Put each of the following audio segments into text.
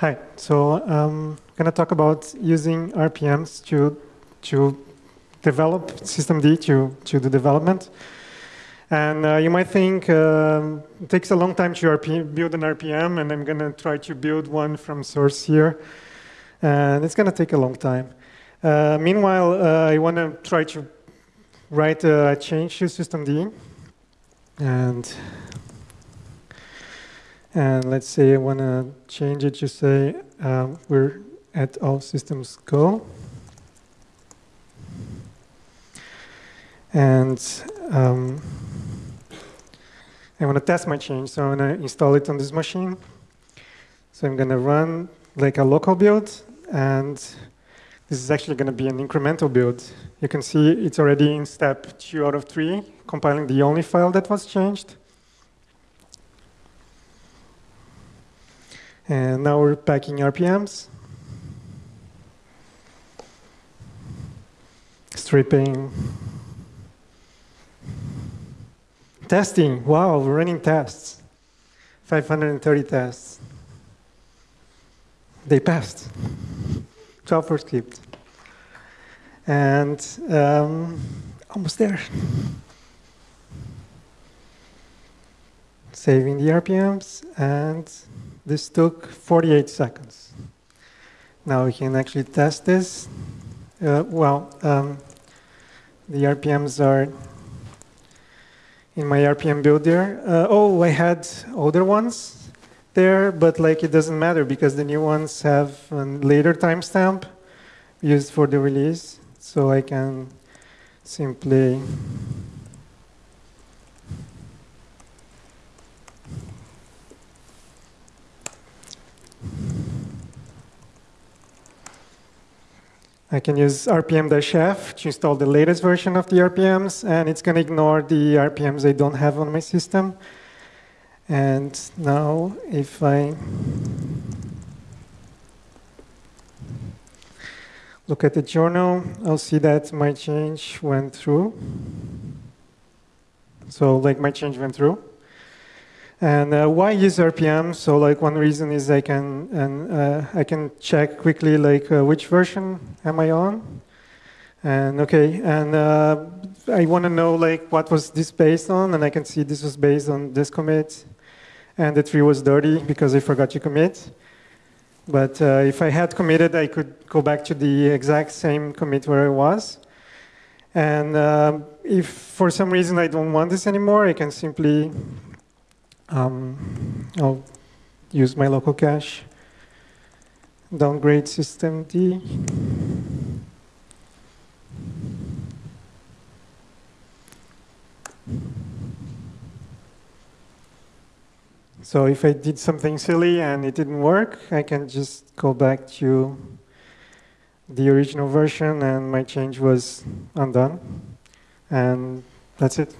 Hi. So I'm um, going to talk about using RPMs to to develop systemd to to do development. And uh, you might think um, it takes a long time to RP, build an RPM, and I'm going to try to build one from source here. And it's going to take a long time. Uh, meanwhile, uh, I want to try to write a change to systemd. And and let's say I want to change it to say um, we're at all systems go. And um, I want to test my change, so I'm going to install it on this machine. So I'm going to run like a local build, and this is actually going to be an incremental build. You can see it's already in step two out of three, compiling the only file that was changed. And now we're packing RPMs. Stripping. Testing. Wow, we're running tests. 530 tests. They passed. 12 were skipped. And um, almost there. Saving the RPMs and this took 48 seconds. Now we can actually test this. Uh, well, um, the RPMs are in my RPM builder. Uh, oh, I had older ones there, but like it doesn't matter because the new ones have a later timestamp used for the release. So I can simply I can use rpm-f to install the latest version of the RPMs, and it's going to ignore the RPMs I don't have on my system. And now, if I look at the journal, I'll see that my change went through. So, like, my change went through. And uh, why use RPM? So like one reason is I can and uh, I can check quickly like uh, which version am I on, and okay, and uh, I want to know like what was this based on, and I can see this was based on this commit, and the tree was dirty because I forgot to commit. But uh, if I had committed, I could go back to the exact same commit where I was. And uh, if for some reason I don't want this anymore, I can simply um, I'll use my local cache, downgrade systemd. So if I did something silly and it didn't work, I can just go back to the original version and my change was undone. And that's it.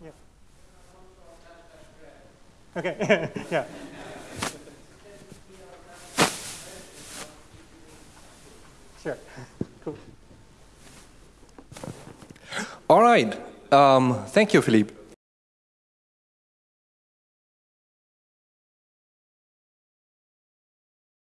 Yeah. Okay, yeah. Sure, cool. All right. Um, thank you, Philippe.